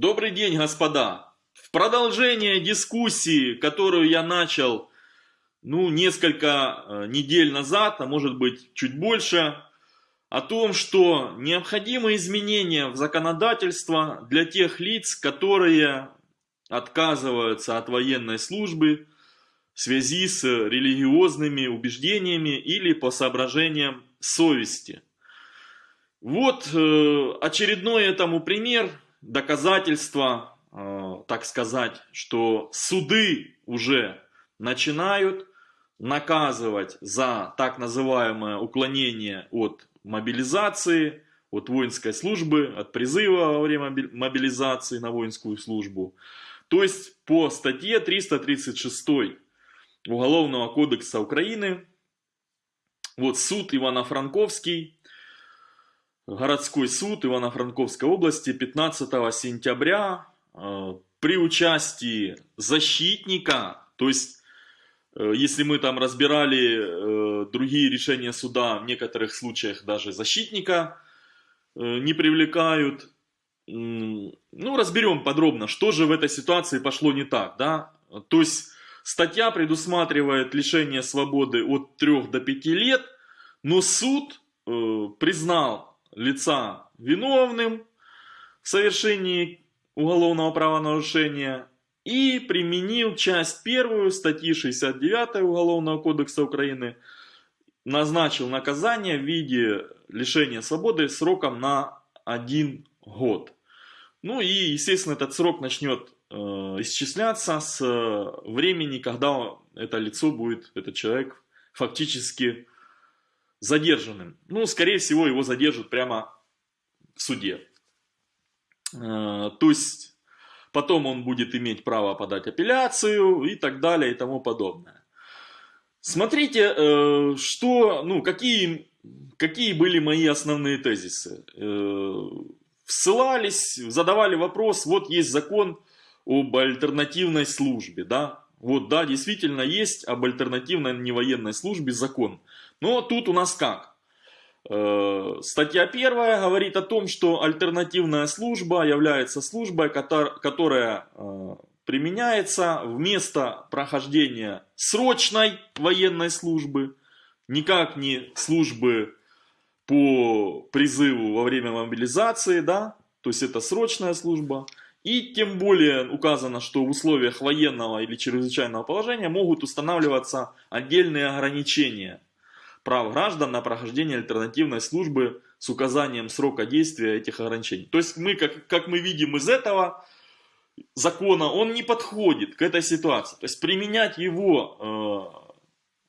Добрый день, господа! В продолжение дискуссии, которую я начал ну, несколько э, недель назад, а может быть чуть больше, о том, что необходимы изменения в законодательство для тех лиц, которые отказываются от военной службы в связи с религиозными убеждениями или по соображениям совести. Вот э, очередной этому пример, доказательство, э, так сказать, что суды уже начинают наказывать за так называемое уклонение от мобилизации, от воинской службы, от призыва во время мобилизации на воинскую службу. То есть по статье 336 Уголовного кодекса Украины, вот суд Ивано-Франковский городской суд Ивано-Франковской области 15 сентября э, при участии защитника, то есть э, если мы там разбирали э, другие решения суда, в некоторых случаях даже защитника не привлекают. Ну, разберем подробно, что же в этой ситуации пошло не так. Да? То есть статья предусматривает лишение свободы от 3 до 5 лет, но суд признал лица виновным в совершении уголовного правонарушения и применил часть первую статьи 69 Уголовного кодекса Украины, назначил наказание в виде лишения свободы сроком на один год. Ну и, естественно, этот срок начнет э, исчисляться с времени, когда это лицо будет, этот человек, фактически задержанным. Ну, скорее всего, его задержат прямо в суде. Э, то есть, потом он будет иметь право подать апелляцию и так далее и тому подобное. Смотрите, э, что, ну, какие, какие были мои основные тезисы. Э, ссылались, задавали вопрос, вот есть закон об альтернативной службе, да, вот, да, действительно есть об альтернативной невоенной службе закон. Но тут у нас как? Э, статья первая говорит о том, что альтернативная служба является службой, которая э, применяется вместо прохождения срочной военной службы, никак не службы по призыву во время мобилизации, да, то есть это срочная служба, и тем более указано, что в условиях военного или чрезвычайного положения могут устанавливаться отдельные ограничения прав граждан на прохождение альтернативной службы с указанием срока действия этих ограничений. То есть мы, как, как мы видим из этого закона, он не подходит к этой ситуации. То есть применять его э,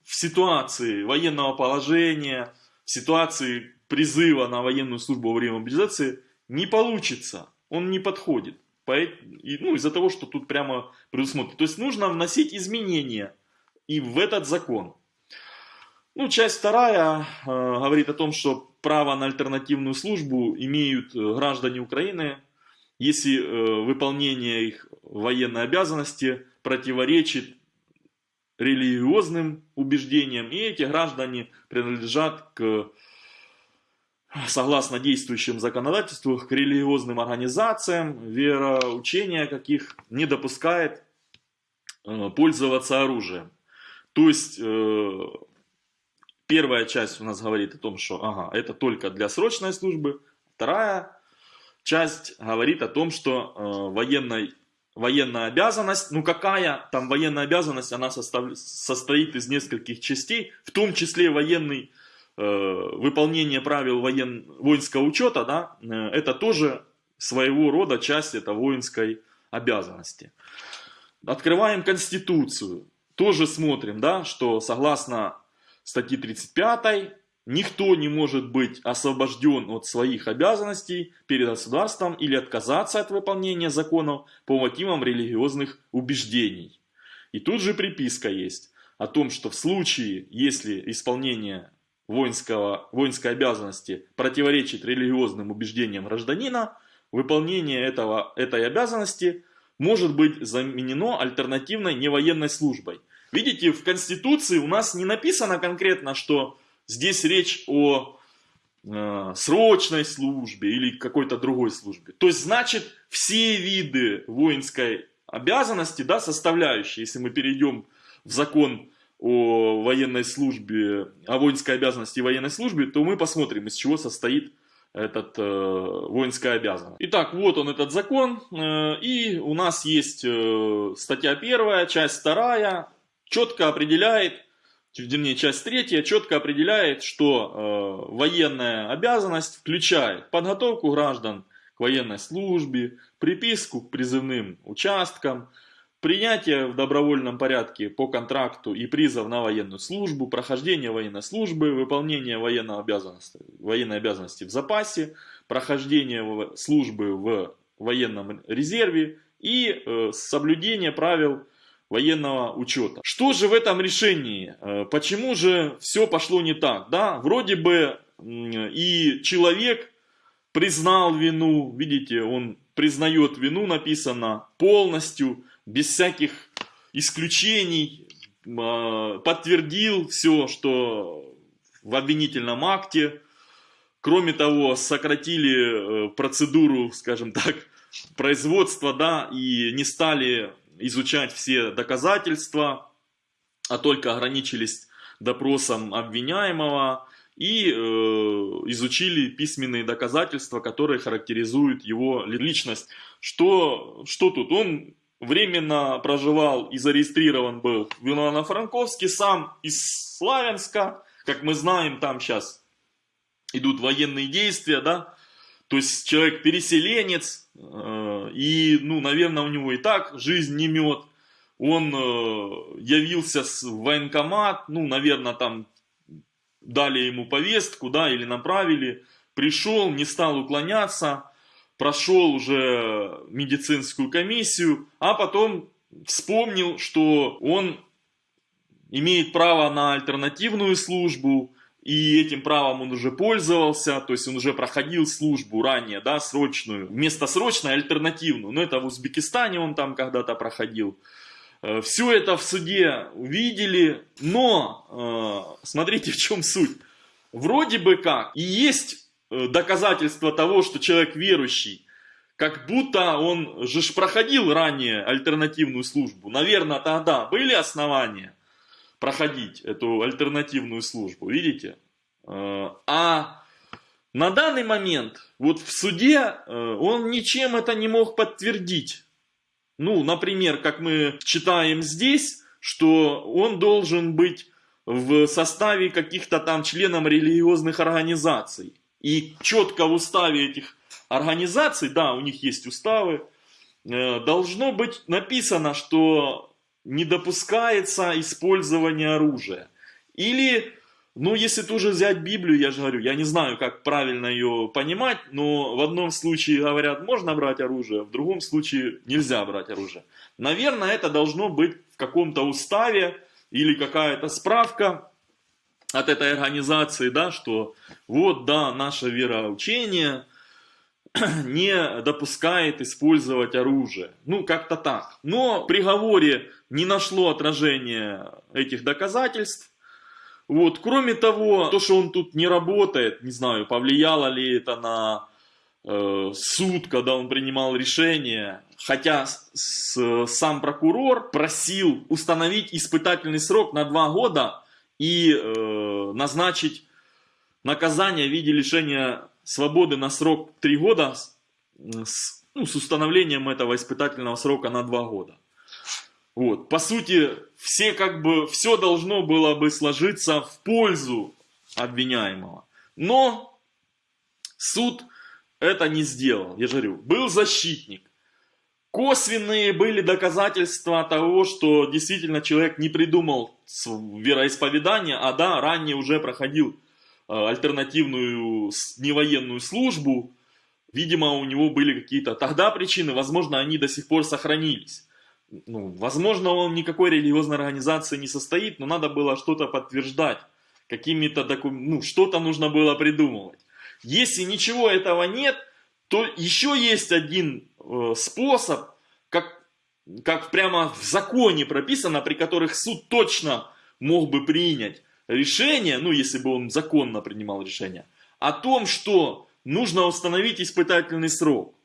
в ситуации военного положения, в ситуации призыва на военную службу во время мобилизации не получится. Он не подходит ну, из-за того, что тут прямо предусмотрено. То есть нужно вносить изменения и в этот закон. Ну, часть вторая э, говорит о том, что право на альтернативную службу имеют э, граждане Украины, если э, выполнение их военной обязанности противоречит религиозным убеждениям, и эти граждане принадлежат к согласно действующим законодательству, к религиозным организациям, вероучения каких не допускает э, пользоваться оружием. То есть, э, первая часть у нас говорит о том, что ага, это только для срочной службы. Вторая часть говорит о том, что э, военной, военная обязанность, ну какая там военная обязанность, она состав, состоит из нескольких частей, в том числе военный Э, выполнение правил воен, воинского учета, да, э, это тоже своего рода часть этой воинской обязанности. Открываем Конституцию, тоже смотрим, да, что согласно статьи 35 никто не может быть освобожден от своих обязанностей перед государством или отказаться от выполнения законов по мотивам религиозных убеждений. И тут же приписка есть о том, что в случае, если исполнение воинского, воинской обязанности противоречит религиозным убеждениям гражданина, выполнение этого, этой обязанности может быть заменено альтернативной невоенной службой. Видите, в Конституции у нас не написано конкретно, что здесь речь о э, срочной службе или какой-то другой службе. То есть, значит, все виды воинской обязанности, да, составляющие, если мы перейдем в закон о военной службе, о воинской обязанности и военной службе, то мы посмотрим, из чего состоит этот э, воинская обязанность. Итак, вот он этот закон, э, и у нас есть э, статья первая, часть вторая, четко определяет, вернее, часть третья четко определяет, что э, военная обязанность включает подготовку граждан к военной службе, приписку к призывным участкам, принятие в добровольном порядке по контракту и призыв на военную службу, прохождение военной службы, выполнение военной обязанности, военной обязанности в запасе, прохождение службы в военном резерве и э, соблюдение правил военного учета. Что же в этом решении? Э, почему же все пошло не так? Да, вроде бы и человек признал вину, видите, он признает вину, написано полностью, без всяких исключений, а, подтвердил все, что в обвинительном акте. Кроме того, сократили э, процедуру, скажем так, производства, да, и не стали изучать все доказательства, а только ограничились допросом обвиняемого и э, изучили письменные доказательства, которые характеризуют его личность. Что, что тут? Он временно проживал и зарегистрирован был в Ивано-Франковске, сам из Славянска, как мы знаем, там сейчас идут военные действия, да, то есть человек переселенец, э, и, ну, наверное, у него и так жизнь не мед, он э, явился в военкомат, ну, наверное, там дали ему повестку, да, или направили, пришел, не стал уклоняться, прошел уже медицинскую комиссию, а потом вспомнил, что он имеет право на альтернативную службу, и этим правом он уже пользовался, то есть он уже проходил службу ранее, да, срочную, вместо срочной альтернативную, но это в Узбекистане он там когда-то проходил. Э, Все это в суде увидели, но э, смотрите в чем суть. Вроде бы как и есть Э, доказательство того, что человек верующий, как будто он же проходил ранее альтернативную службу. Наверное, тогда были основания проходить эту альтернативную службу, видите? Э, а на данный момент, вот в суде, э, он ничем это не мог подтвердить. Ну, например, как мы читаем здесь, что он должен быть в составе каких-то там членов религиозных организаций. И четко в уставе этих организаций, да, у них есть уставы, э, должно быть написано, что не допускается использование оружия. Или, ну, если тоже взять Библию, я же говорю, я не знаю, как правильно ее понимать, но в одном случае говорят, можно брать оружие, в другом случае нельзя брать оружие. Наверное, это должно быть в каком-то уставе или какая-то справка, от этой организации, да, что вот, да, наше вероучение не допускает использовать оружие. Ну, как-то так. Но в приговоре не нашло отражения этих доказательств. Вот, кроме того, то, что он тут не работает, не знаю, повлияло ли это на э, суд, когда он принимал решение, хотя с, сам прокурор просил установить испытательный срок на два года и э, назначить наказание в виде лишения свободы на срок 3 года с, ну, с установлением этого испытательного срока на 2 года. Вот. По сути, все как бы, все должно было бы сложиться в пользу обвиняемого. Но суд это не сделал. Я же говорю, был защитник. Косвенные были доказательства того, что действительно человек не придумал вероисповедание, а да, ранее уже проходил альтернативную невоенную службу. Видимо, у него были какие-то тогда причины, возможно, они до сих пор сохранились. Ну, возможно, он никакой религиозной организации не состоит, но надо было что-то подтверждать. Какими-то документами, ну, что-то нужно было придумывать. Если ничего этого нет, то еще есть один э, способ, как, как прямо в законе прописано, при которых суд точно мог бы принять решение, ну если бы он законно принимал решение, о том, что нужно установить испытательный срок.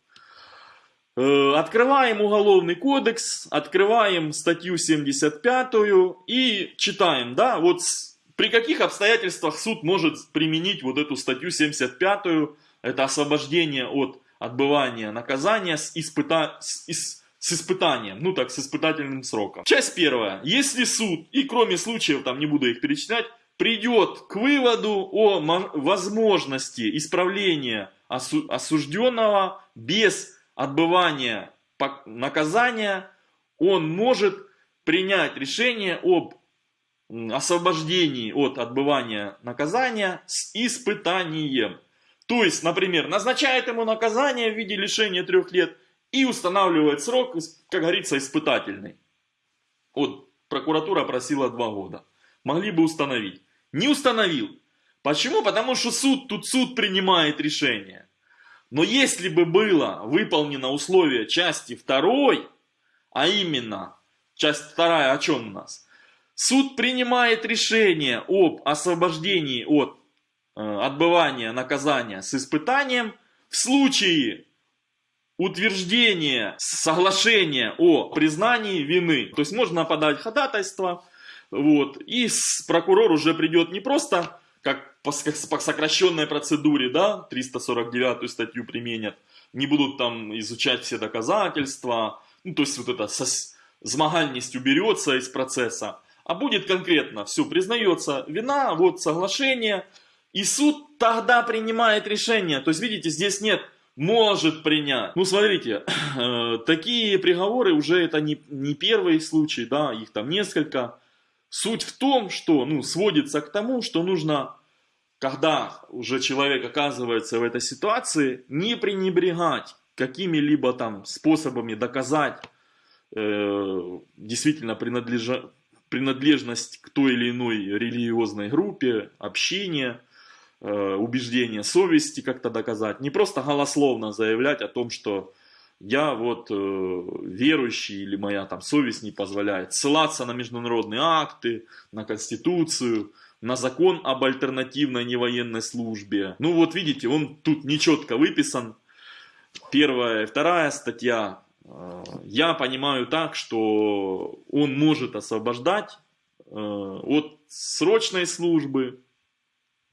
Э, Открываем Уголовный кодекс, открываем статью 75 и читаем, да, вот при каких обстоятельствах суд может применить вот эту статью 75, это освобождение от отбывания наказания с, испыта- с испытанием, ну так, с испытательным сроком. Часть первая. Если суд, и кроме случаев, там не буду их перечислять, придет к выводу о мо- возможности исправления осу- осужденного без отбывания наказания, он может принять решение об освобождении от отбывания наказания с испытанием. То есть, например, назначает ему наказание в виде лишения трех лет и устанавливает срок, как говорится, испытательный. Вот прокуратура просила два года. Могли бы установить. Не установил. Почему? Потому что суд, тут суд принимает решение. Но если бы было выполнено условие части второй, а именно, часть вторая о чем у нас? Суд принимает решение об освобождении от э, отбывания наказания с испытанием в случае утверждения соглашения о признании вины. То есть можно подать ходатайство, вот, и прокурор уже придет не просто как по, по сокращенной процедуре, да, 349 статью применят, не будут там изучать все доказательства, ну, то есть вот с- змагальность уберется из процесса, а будет конкретно, все, признается вина, вот соглашение, и суд тогда принимает решение. То есть, видите, здесь нет может принять. Ну, смотрите, такие приговоры уже это не, не первый случай, да, их там несколько. Суть в том, что, ну, сводится к тому, что нужно, когда уже человек оказывается в этой ситуации, не пренебрегать какими-либо там способами доказать э, действительно принадлежа- принадлежность к той или иной религиозной группе, общине, убеждение совести как-то доказать. Не просто голословно заявлять о том, что я вот э, верующий или моя там совесть не позволяет. Ссылаться на международные акты, на конституцию, на закон об альтернативной невоенной службе. Ну вот видите, он тут нечетко выписан. Первая и вторая статья. Э, Я понимаю так, что он может освобождать э, от срочной службы,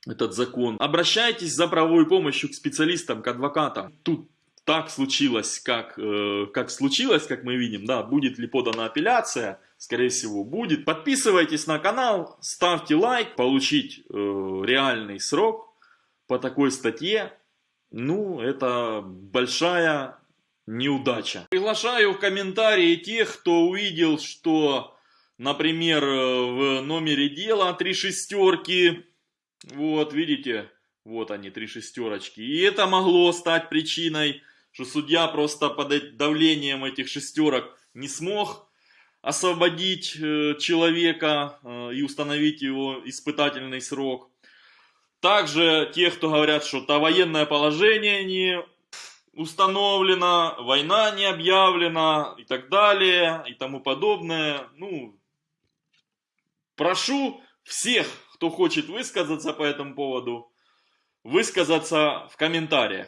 этот закон. Обращайтесь за правовой помощью к специалистам, к адвокатам. Тут так случилось, как, э, как случилось, как мы видим, да, будет ли подана апелляция, скорее всего будет. Подписывайтесь на канал, ставьте лайк, получить э, реальный срок по такой статье, ну, это большая неудача. Приглашаю в комментарии тех, кто увидел, что, например, э, в номере дела три шестерки, вот, видите, вот они, три шестерочки. И это могло стать причиной, что судья просто под давлением этих шестерок не смог освободить э, человека э, и установить его испытательный срок. Также те, кто говорят, что то военное положение не установлено, война не объявлена и так далее и тому подобное. Ну, прошу всех, кто хочет высказаться по этому поводу, высказаться в комментариях.